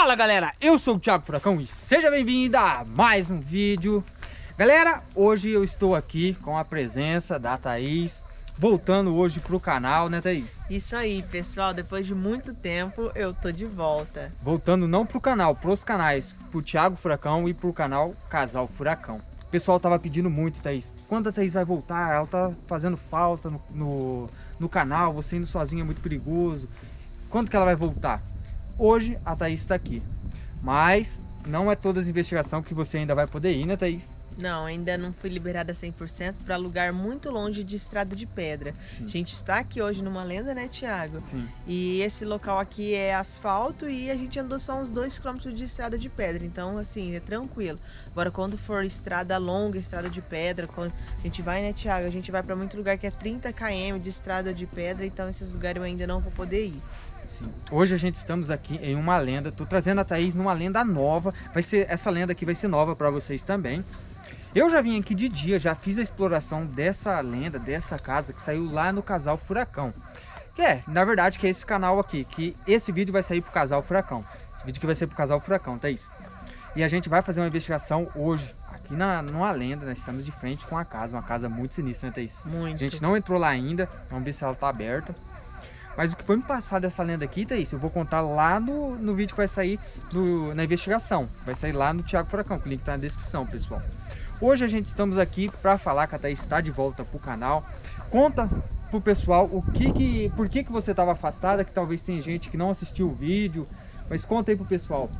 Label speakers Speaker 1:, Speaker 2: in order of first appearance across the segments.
Speaker 1: Fala galera, eu sou o Thiago Furacão e seja bem-vindo a mais um vídeo. Galera, hoje eu estou aqui com a presença da Thaís Voltando hoje pro canal, né Thaís?
Speaker 2: Isso aí pessoal, depois de muito tempo eu tô de volta.
Speaker 1: Voltando não pro canal, pros canais Pro Thiago Furacão e pro canal Casal Furacão. O pessoal tava pedindo muito, Thaís. Quando a Thaís vai voltar? Ela tá fazendo falta no, no, no canal Você indo sozinha é muito perigoso. Quando que ela vai voltar? Hoje a Thaís está aqui, mas não é todas as investigações que você ainda vai poder ir, né Thaís?
Speaker 2: Não, ainda não fui liberada 100% para lugar muito longe de estrada de pedra. Sim. A gente está aqui hoje numa lenda, né, Tiago?
Speaker 1: Sim.
Speaker 2: E esse local aqui é asfalto e a gente andou só uns 2 km de estrada de pedra. Então, assim, é tranquilo. Agora, quando for estrada longa, estrada de pedra, quando a gente vai, né, Tiago? A gente vai para muito lugar que é 30 km de estrada de pedra, então esses lugares eu ainda não vou poder ir.
Speaker 1: Sim. Hoje a gente estamos aqui em uma lenda, tô trazendo a Thaís numa lenda nova, vai ser, essa lenda aqui vai ser nova para vocês também. Eu já vim aqui de dia, já fiz a exploração dessa lenda, dessa casa que saiu lá no Casal Furacão. Que é, na verdade, que é esse canal aqui, que esse vídeo vai sair pro Casal Furacão. Esse vídeo que vai ser pro Casal Furacão, Thaís. E a gente vai fazer uma investigação hoje, aqui na, numa lenda, nós estamos de frente com a casa, uma casa muito sinistra, né, Thaís?
Speaker 2: Muito.
Speaker 1: A gente não entrou lá ainda, vamos ver se ela tá aberta. Mas o que foi me passado dessa lenda aqui, Thaís, eu vou contar lá no, no vídeo que vai sair no, na investigação. Vai sair lá no Thiago Furacão, que o link tá na descrição, pessoal. Hoje a gente estamos aqui para falar que a Thaís está de volta pro canal. Conta pro pessoal o que que, por que que você estava afastada, que talvez tem gente que não assistiu o vídeo. Mas conta aí pro pessoal.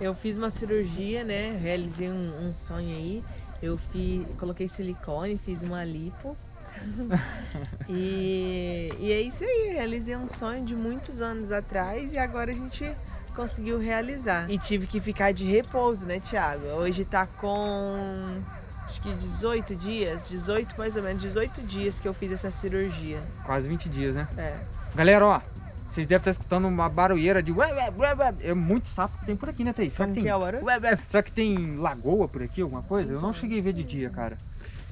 Speaker 2: Eu fiz uma cirurgia, né? Realizei um, um sonho aí. Eu fiz, coloquei silicone, fiz uma lipo e, e é isso aí, realizei um sonho de muitos anos atrás e agora a gente conseguiu realizar. E tive que ficar de repouso, né, Thiago? Hoje tá com acho que 18 dias, 18 mais ou menos, 18 dias que eu fiz essa cirurgia.
Speaker 1: Quase 20 dias, né?
Speaker 2: É.
Speaker 1: Galera, ó, vocês devem estar escutando uma barulheira de É muito sapo que tem por aqui, né, Thaís?
Speaker 2: Será que tem...
Speaker 1: É Será que tem lagoa por aqui, alguma coisa? Eu não cheguei a ver de dia, cara.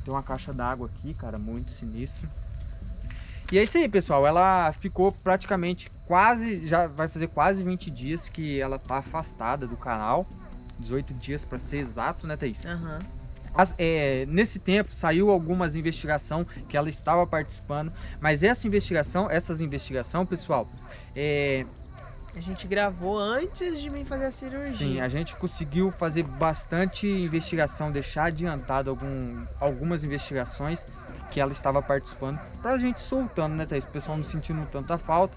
Speaker 1: Tem uma caixa d'água aqui, cara, muito sinistra. E é isso aí, pessoal. Ela ficou praticamente quase, já vai fazer quase 20 dias que ela tá afastada do canal. 18 dias para ser exato, né, Thaís?
Speaker 2: Aham. Uhum.
Speaker 1: As, é, nesse tempo saiu algumas investigação que ela estava participando, mas essa investigação, essas investigação, pessoal, é,
Speaker 2: a gente gravou antes de mim fazer a cirurgia.
Speaker 1: Sim, a gente conseguiu fazer bastante investigação, deixar adiantado algum, algumas investigações que ela estava participando, pra gente soltando, né, Thaís? O pessoal não sentindo tanta falta.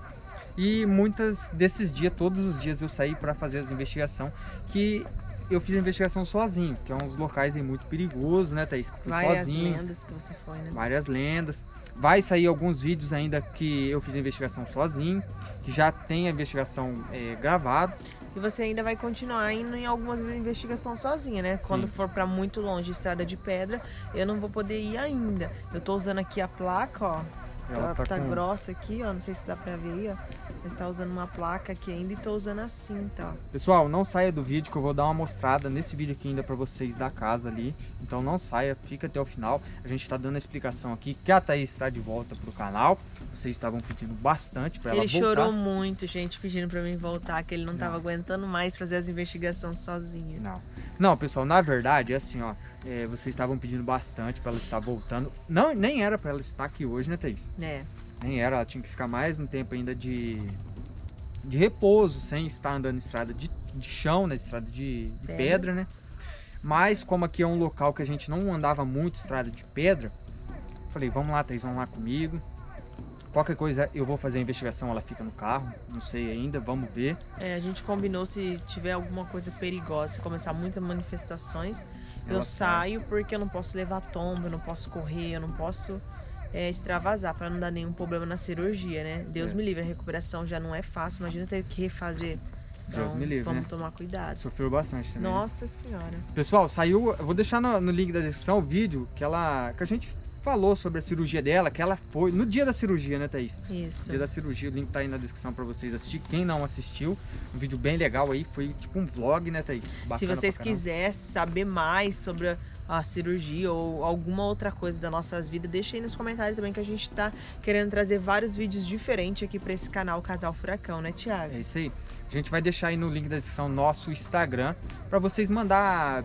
Speaker 1: E muitas desses dias, todos os dias eu saí para fazer as investigações, que eu fiz a investigação sozinho, que é uns locais aí muito perigosos, né, Thaís? Que eu fui
Speaker 2: Várias
Speaker 1: sozinho.
Speaker 2: Várias lendas que você foi, né?
Speaker 1: Várias lendas. Vai sair alguns vídeos ainda que eu fiz a investigação sozinho, que já tem a investigação é, gravada.
Speaker 2: E você ainda vai continuar indo em algumas investigações sozinha, né? Sim. Quando for para muito longe, estrada de pedra, eu não vou poder ir ainda. Eu tô usando aqui a placa, ó. Ela tá, tá com... grossa aqui, ó. Não sei se dá pra ver aí, ó. Mas tá usando uma placa aqui ainda e tô usando a cinta, ó.
Speaker 1: Pessoal, não saia do vídeo que eu vou dar uma mostrada nesse vídeo aqui ainda pra vocês da casa ali. Então não saia, fica até o final. A gente tá dando a explicação aqui que a Thaís está de volta pro canal. Vocês estavam pedindo bastante pra
Speaker 2: ele
Speaker 1: ela voltar.
Speaker 2: Ele chorou muito, gente, pedindo pra mim voltar, que ele não, não. tava aguentando mais fazer as investigações sozinho.
Speaker 1: Não. Não, pessoal, na verdade, é assim, ó. É, vocês estavam pedindo bastante para ela estar voltando. Não, nem era para ela estar aqui hoje, né, Thaís?
Speaker 2: É.
Speaker 1: Nem era, ela tinha que ficar mais um tempo ainda de, de repouso, sem estar andando em estrada de, de chão, né, de estrada de, de pedra. pedra, né? Mas como aqui é um local que a gente não andava muito estrada de pedra, falei, vamos lá, Thaís, vamos lá comigo. Qualquer coisa eu vou fazer a investigação, ela fica no carro, não sei ainda, vamos ver.
Speaker 2: É, a gente combinou se tiver alguma coisa perigosa, se começar muitas manifestações, ela eu saio porque eu não posso levar tombo, eu não posso correr, eu não posso é, extravasar para não dar nenhum problema na cirurgia, né? Deus é. me livre, a recuperação já não é fácil, imagina ter que refazer.
Speaker 1: Então, Deus me livre,
Speaker 2: vamos
Speaker 1: né?
Speaker 2: tomar cuidado.
Speaker 1: Sofreu bastante também.
Speaker 2: Né? Nossa senhora.
Speaker 1: Pessoal, saiu, eu vou deixar no, no link da descrição o vídeo que ela que a gente falou sobre a cirurgia dela, que ela foi no dia da cirurgia, né, Thaís?
Speaker 2: Isso.
Speaker 1: No dia da cirurgia, o link tá aí na descrição para vocês assistir. Quem não assistiu, um vídeo bem legal aí, foi tipo um vlog, né, Thaís?
Speaker 2: Bacana Se vocês quiserem saber mais sobre a cirurgia ou alguma outra coisa das nossas vidas, deixa aí nos comentários também que a gente tá querendo trazer vários vídeos diferentes aqui para esse canal Casal Furacão, né, Thiago?
Speaker 1: É isso aí. A gente vai deixar aí no link da descrição nosso Instagram para vocês mandar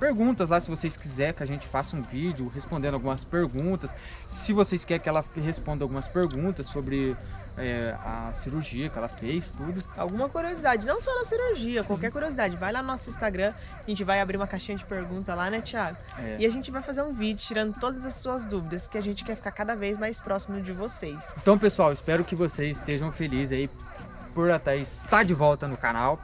Speaker 1: perguntas lá se vocês quiserem que a gente faça um vídeo respondendo algumas perguntas. Se vocês querem que ela responda algumas perguntas sobre é, a cirurgia que ela fez, tudo.
Speaker 2: Alguma curiosidade, não só na cirurgia, Sim. qualquer curiosidade. Vai lá no nosso Instagram, a gente vai abrir uma caixinha de perguntas lá, né, Thiago? É. E a gente vai fazer um vídeo tirando todas as suas dúvidas, que a gente quer ficar cada vez mais próximo de vocês.
Speaker 1: Então, pessoal, espero que vocês estejam felizes aí por a Thaís estar de volta no canal.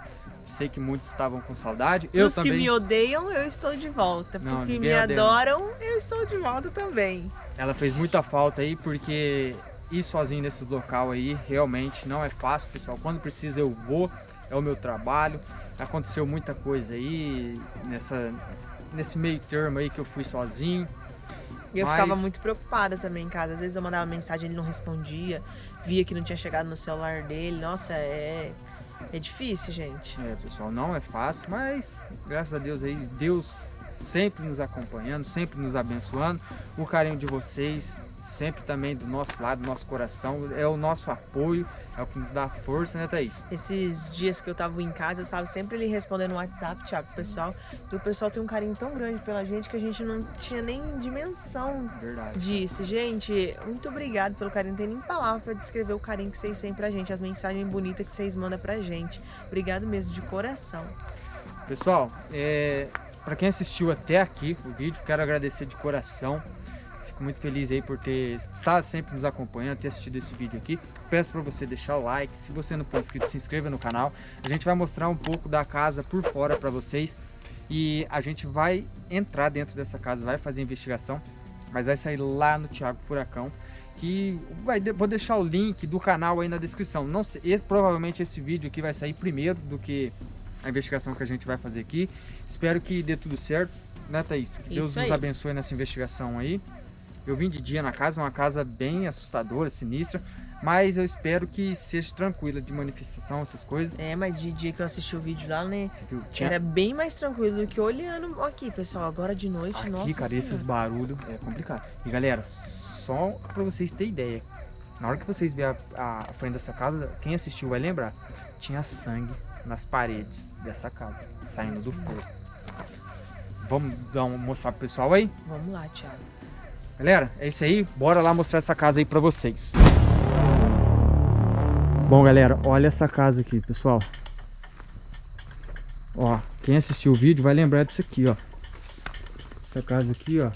Speaker 1: Sei que muitos estavam com saudade. Eu
Speaker 2: Os
Speaker 1: também.
Speaker 2: que me odeiam, eu estou de volta. Não, Porque me adoram, eu estou de volta também.
Speaker 1: Ela fez muita falta aí, porque ir sozinho nesses local aí realmente não é fácil, pessoal. Quando precisa eu vou, é o meu trabalho. Aconteceu muita coisa aí nessa, nesse meio termo aí que eu fui sozinho.
Speaker 2: E eu Mas... ficava muito preocupada também em casa. Às vezes eu mandava mensagem, ele não respondia. Via que não tinha chegado no celular dele. Nossa, é é difícil, gente.
Speaker 1: É, pessoal, não é fácil, mas graças a Deus aí, Deus sempre nos acompanhando, sempre nos abençoando. O carinho de vocês, sempre também do nosso lado, do nosso coração, é o nosso apoio, é o que nos dá força, né, Thaís?
Speaker 2: Esses dias que eu tava em casa, eu estava sempre ali respondendo no WhatsApp, Thiago, pro pessoal. E o pessoal tem um carinho tão grande pela gente que a gente não tinha nem dimensão Verdade. disso. Gente, muito obrigado pelo carinho. Não tem nem palavra para descrever o carinho que vocês têm pra gente, as mensagens bonitas que vocês mandam pra gente. Obrigado mesmo, de coração.
Speaker 1: Pessoal, é, para quem assistiu até aqui o vídeo, quero agradecer de coração. Fico muito feliz aí por ter estado sempre nos acompanhando, ter assistido esse vídeo aqui. Peço para você deixar o like, se você não for inscrito, se inscreva no canal. A gente vai mostrar um pouco da casa por fora para vocês. E a gente vai entrar dentro dessa casa, vai fazer investigação, mas vai sair lá no Thiago Furacão que vai, vou deixar o link do canal aí na descrição. Não sei, provavelmente esse vídeo aqui vai sair primeiro do que a investigação que a gente vai fazer aqui. Espero que dê tudo certo, né Thaís? Que Deus nos abençoe nessa investigação aí. Eu vim de dia na casa, uma casa bem assustadora, sinistra, mas eu espero que seja tranquila de manifestação, essas coisas.
Speaker 2: É, mas de dia que eu assisti o vídeo lá, né? Tinha... Era bem mais tranquilo do que olhando aqui, pessoal. Agora de noite,
Speaker 1: aqui,
Speaker 2: nossa
Speaker 1: cara, esses barulhos é complicado. E galera, só pra vocês terem ideia, na hora que vocês verem a, a frente dessa casa, quem assistiu vai lembrar, tinha sangue nas paredes dessa casa, saindo do fogo. Vamos dar um, mostrar pro pessoal aí?
Speaker 2: Vamos lá, Thiago.
Speaker 1: Galera, é isso aí. Bora lá mostrar essa casa aí pra vocês. Bom, galera, olha essa casa aqui, pessoal. Ó, quem assistiu o vídeo vai lembrar disso aqui, ó. Essa casa aqui, ó,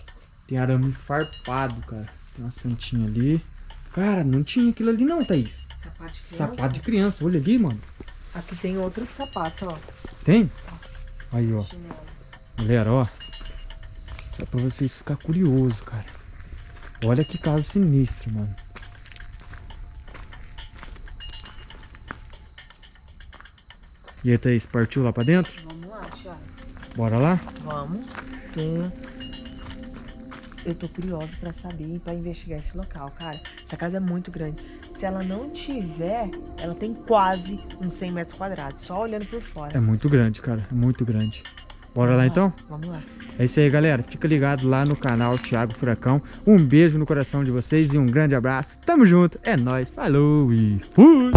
Speaker 1: tem arame farpado, cara. Tem uma santinha ali. Cara, não tinha aquilo ali não, Thaís.
Speaker 2: Sapato de criança?
Speaker 1: Sapato de criança, olha ali, mano.
Speaker 2: Aqui tem outro sapato, ó.
Speaker 1: Tem? Aí, ó. Galera, ó. Só pra vocês ficarem curiosos, cara. Olha que casa sinistra, mano. E aí, Thaís, partiu lá pra dentro?
Speaker 2: Vamos lá, Thiago.
Speaker 1: Bora lá?
Speaker 2: Vamos. Eu tô curiosa pra saber e pra investigar esse local, cara. Essa casa é muito grande. Se ela não tiver, ela tem quase uns 100 metros quadrados, só olhando por fora.
Speaker 1: É muito grande, cara. É muito grande. Bora
Speaker 2: Vamos
Speaker 1: lá, então?
Speaker 2: Vamos lá.
Speaker 1: É isso aí, galera. Fica ligado lá no canal Thiago Furacão. Um beijo no coração de vocês e um grande abraço. Tamo junto. É nóis. Falou e fui!